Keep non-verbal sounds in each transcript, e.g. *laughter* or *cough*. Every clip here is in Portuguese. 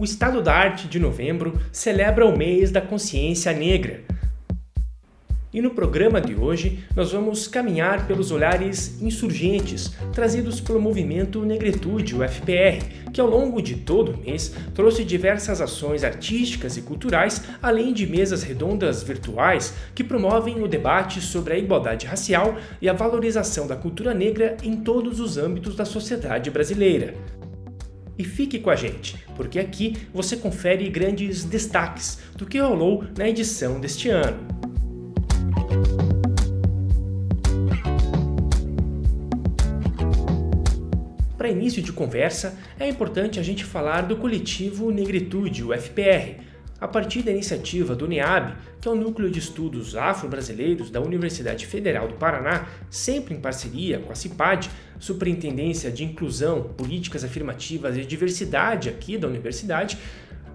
O Estado da Arte de Novembro celebra o mês da consciência negra. E no programa de hoje, nós vamos caminhar pelos olhares insurgentes trazidos pelo movimento Negritude, o FPR, que ao longo de todo o mês trouxe diversas ações artísticas e culturais, além de mesas redondas virtuais que promovem o debate sobre a igualdade racial e a valorização da cultura negra em todos os âmbitos da sociedade brasileira. E fique com a gente, porque aqui você confere grandes destaques do que rolou na edição deste ano. Para início de conversa, é importante a gente falar do coletivo Negritude, o FPR, a partir da iniciativa do NEAB, que é o Núcleo de Estudos Afro-Brasileiros da Universidade Federal do Paraná, sempre em parceria com a CIPAD, Superintendência de Inclusão, Políticas Afirmativas e Diversidade aqui da universidade,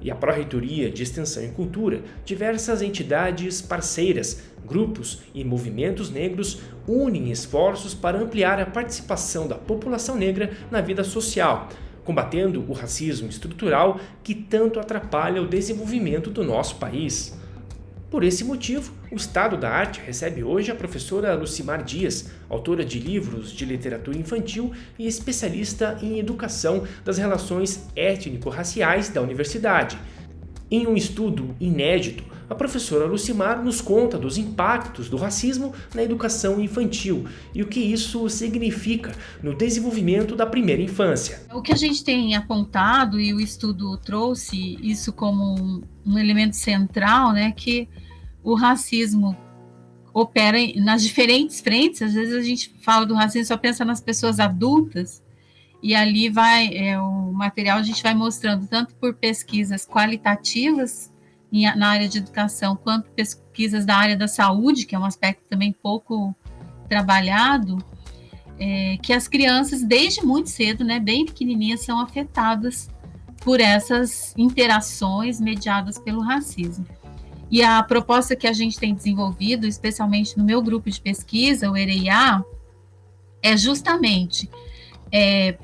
e a Pró-Reitoria de Extensão e Cultura, diversas entidades parceiras, grupos e movimentos negros unem esforços para ampliar a participação da população negra na vida social, combatendo o racismo estrutural que tanto atrapalha o desenvolvimento do nosso país. Por esse motivo, o Estado da Arte recebe hoje a professora Lucimar Dias, autora de livros de literatura infantil e especialista em educação das relações étnico-raciais da universidade. Em um estudo inédito a professora Lucimar nos conta dos impactos do racismo na educação infantil e o que isso significa no desenvolvimento da primeira infância. O que a gente tem apontado, e o estudo trouxe isso como um, elemento central, né, que o racismo opera nas diferentes frentes, às vezes a gente fala do racismo só pensa nas pessoas adultas, e ali vai, é, o material a gente vai mostrando tanto por pesquisas qualitativas na área de educação, quanto pesquisas da área da saúde, que é um aspecto também pouco trabalhado, é, que as crianças, desde muito cedo, né, bem pequenininhas, são afetadas por essas interações mediadas pelo racismo. E a proposta que a gente tem desenvolvido, especialmente no meu grupo de pesquisa, o EREIA, é justamente é,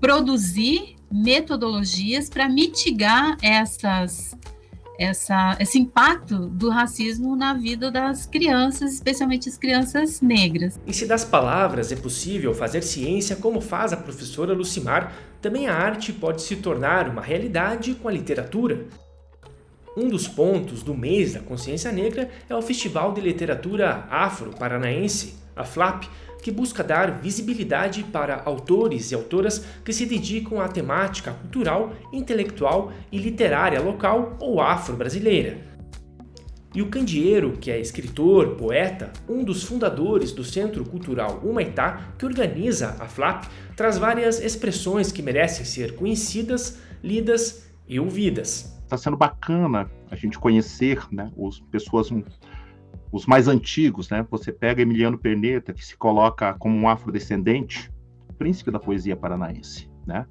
produzir metodologias para mitigar essas essa, esse impacto do racismo na vida das crianças, especialmente as crianças negras. E se das palavras é possível fazer ciência como faz a professora Lucimar, também a arte pode se tornar uma realidade com a literatura. Um dos pontos do mês da consciência negra é o Festival de Literatura Afro-Paranaense, a FLAP, que busca dar visibilidade para autores e autoras que se dedicam à temática cultural, intelectual e literária local ou afro-brasileira. E o Candeeiro, que é escritor, poeta, um dos fundadores do Centro Cultural Humaitá, que organiza a FLAP, traz várias expressões que merecem ser conhecidas, lidas e ouvidas. Está sendo bacana a gente conhecer né, as pessoas os mais antigos, né? Você pega Emiliano Perneta, que se coloca como um afrodescendente, príncipe da poesia paranaense, né?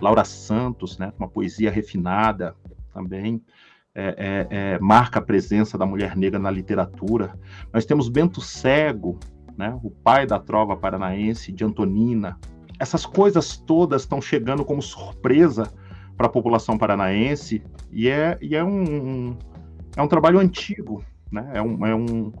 Laura Santos, né? Uma poesia refinada também. É, é, é, marca a presença da mulher negra na literatura. Nós temos Bento Cego, né, o pai da trova paranaense, de Antonina. Essas coisas todas estão chegando como surpresa para a população paranaense e é, e é, um, é um trabalho antigo, né? É, um, é, um,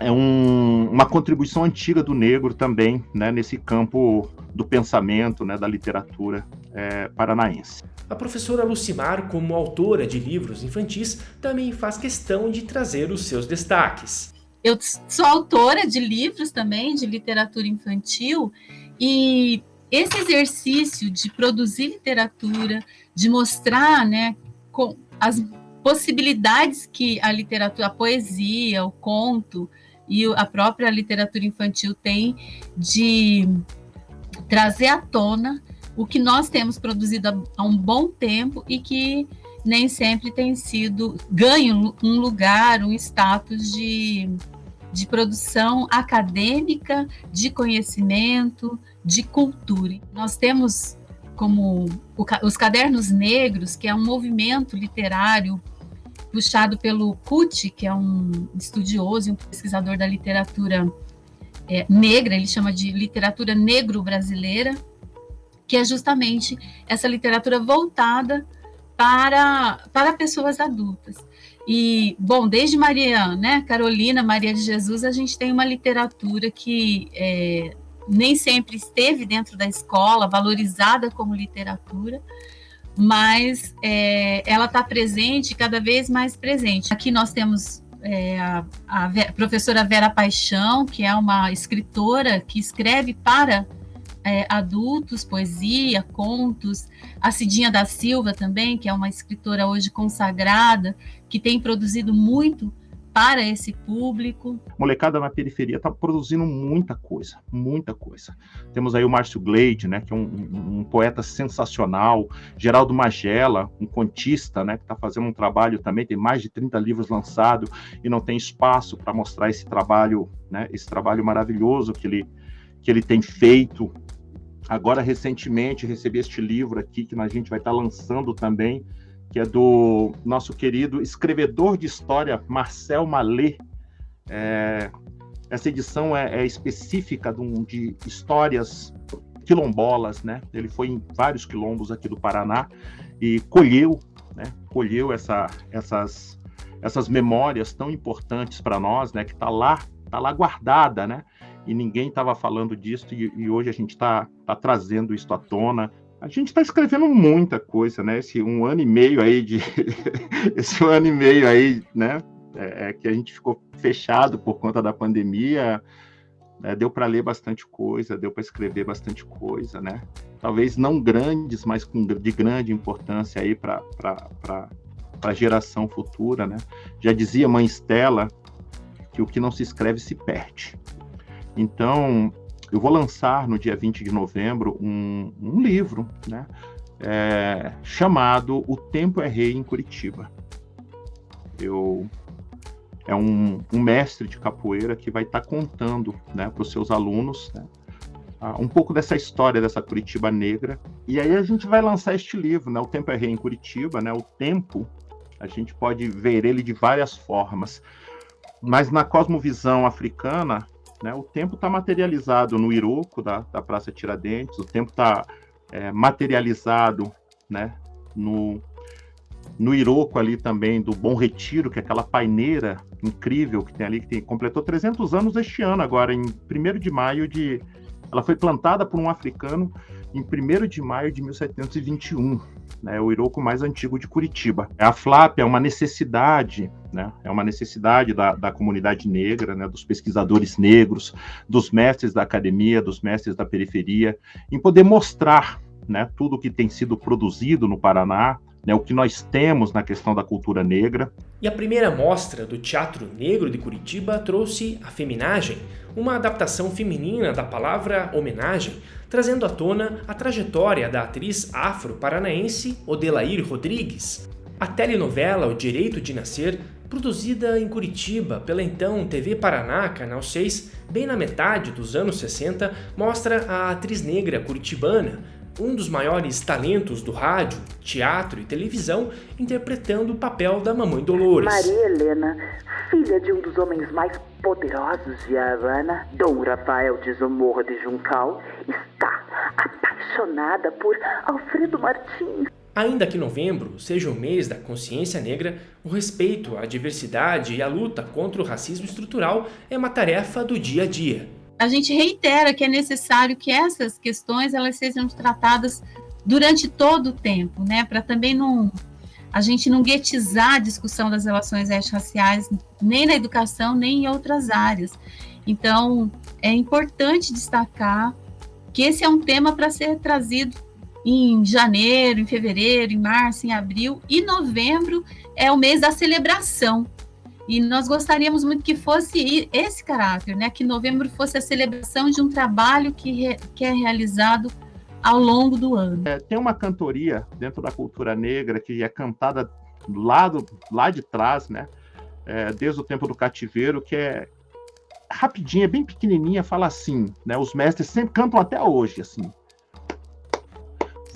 é um, uma contribuição antiga do negro também né, nesse campo do pensamento, né, da literatura é, paranaense. A professora Lucimar, como autora de livros infantis, também faz questão de trazer os seus destaques. Eu sou autora de livros também, de literatura infantil, e esse exercício de produzir literatura, de mostrar né, com as possibilidades que a literatura, a poesia, o conto e a própria literatura infantil tem de trazer à tona o que nós temos produzido há um bom tempo e que nem sempre tem sido ganho um lugar, um status de, de produção acadêmica, de conhecimento, de cultura. Nós temos como os Cadernos Negros, que é um movimento literário puxado pelo Kuti, que é um estudioso e um pesquisador da literatura é, negra, ele chama de literatura negro-brasileira, que é justamente essa literatura voltada para, para pessoas adultas. E, bom, desde Maria, né, Carolina, Maria de Jesus, a gente tem uma literatura que é, nem sempre esteve dentro da escola, valorizada como literatura, mas é, ela está presente, cada vez mais presente. Aqui nós temos é, a, a, professora Vera Paixão, que é uma escritora que escreve para é, adultos, poesia, contos. A Cidinha da Silva também, que é uma escritora hoje consagrada, que tem produzido muito para esse público. Molecada na periferia está produzindo muita coisa, muita coisa. Temos aí o Márcio Gleide, né, que é um, um, poeta sensacional, Geraldo Magela, um contista, né, que está fazendo um trabalho também, tem mais de 30 livros lançados e não tem espaço para mostrar esse trabalho, né, esse trabalho maravilhoso que ele, que ele tem feito. Agora, recentemente, recebi este livro aqui, que a gente vai estar tá lançando também, que é do nosso querido escrevedor de história, Marcel Malê. É, essa edição é, é específica de, de, histórias quilombolas, né? Ele foi em vários quilombos aqui do Paraná e colheu, né? Colheu essa, essas, essas memórias tão importantes para nós, né? Que está lá, tá lá guardada, né? e ninguém estava falando disso, e, e, hoje a gente está tá trazendo isso à tona. A gente está escrevendo muita coisa, né? Esse um ano e meio aí de. *laughs* esse um ano e meio aí, né? É, é que a gente ficou fechado por conta da pandemia. É, deu para ler bastante coisa, deu para escrever bastante coisa, né? Talvez não grandes, mas com, de grande importância aí para a geração futura, né? Já dizia mãe Estela que o que não se escreve se perde. Então, eu vou lançar no dia 20 de novembro um, um livro, né? É, chamado O Tempo é Rei em Curitiba. Eu é um, um mestre de capoeira que vai estar tá contando né, para os seus alunos né, um pouco dessa história dessa Curitiba negra. E aí a gente vai lançar este livro, né, O Tempo é Rei em Curitiba. Né, o tempo, a gente pode ver ele de várias formas. Mas na cosmovisão africana, né? O tempo está materializado no Iroco da, da Praça Tiradentes, o tempo está é, materializado né, no, no Iroco ali também do Bom Retiro, que é aquela paineira incrível que tem ali, que tem, completou 300 anos este ano, agora em 1 de maio de... Ela foi plantada por um africano em 1 de maio de 1721 né, o Iroco mais antigo de Curitiba. A FLAP é uma necessidade, né, é uma necessidade da, da comunidade negra, né, dos pesquisadores negros, dos mestres da academia, dos mestres da periferia, em poder mostrar né, tudo que tem sido produzido no Paraná, né, o que nós temos na questão da cultura negra. E a primeira mostra do Teatro Negro de Curitiba trouxe a Feminagem, uma adaptação feminina da palavra homenagem, trazendo à tona a trajetória da atriz afro-paranaense Odelair Rodrigues. A telenovela O Direito de Nascer, produzida em Curitiba pela então TV Paraná, Canal 6, bem na metade dos anos 60, mostra a atriz negra curitibana, um dos maiores talentos do rádio, teatro e televisão, interpretando o papel da Mamãe Dolores. Maria Helena, filha de um dos homens mais poderosos de Havana, Dom Rafael de Zamorra de Juncal, está apaixonada por Alfredo Martins. Ainda que novembro seja o mês da consciência negra, o respeito à diversidade e a luta contra o racismo estrutural é uma tarefa do dia a dia a gente reitera que é necessário que essas questões elas sejam tratadas durante todo o tempo, né, para também não a gente não guetizar a discussão das relações raciais nem na educação nem em outras áreas. Então, é importante destacar que esse é um tema para ser trazido em janeiro, em fevereiro, em março, em abril e novembro é o mês da celebração e nós gostaríamos muito que fosse esse caráter, né? Que novembro fosse a celebração de um trabalho que, re, que é realizado ao longo do ano. É, tem uma cantoria dentro da cultura negra que é cantada lá, do, lá de trás, né? É, desde o tempo do cativeiro, que é rapidinha, bem pequenininha, fala assim, né? Os mestres sempre cantam até hoje, assim.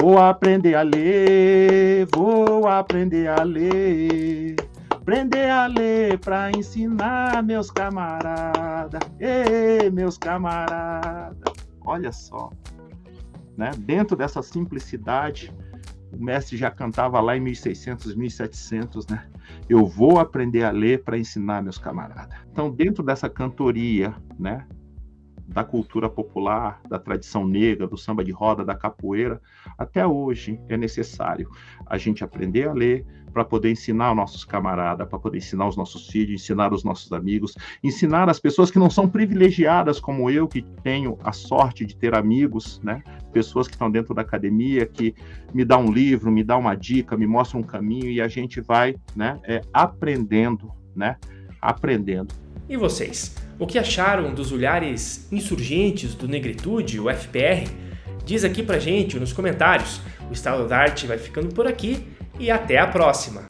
Vou aprender a ler, vou aprender a ler. Aprender a ler para ensinar meus camaradas, ei, meus camaradas. Olha só. né? Dentro dessa simplicidade, o mestre já cantava lá em 1600, 1700, né? Eu vou aprender a ler para ensinar meus camaradas. Então, dentro dessa cantoria, né? da cultura popular, da tradição negra, do samba de roda, da capoeira, até hoje é necessário a gente aprender a ler para poder ensinar os nossos camaradas, para poder ensinar os nossos filhos, ensinar os nossos amigos, ensinar as pessoas que não são privilegiadas como eu, que tenho a sorte de ter amigos, né? Pessoas que estão dentro da academia, que me dá um livro, me dá uma dica, me mostra um caminho e a gente vai, né, é, aprendendo, né? Aprendendo. E vocês? O que acharam dos olhares insurgentes do Negritude, o FPR? Diz aqui pra gente nos comentários. O Estado da Arte vai ficando por aqui e até a próxima!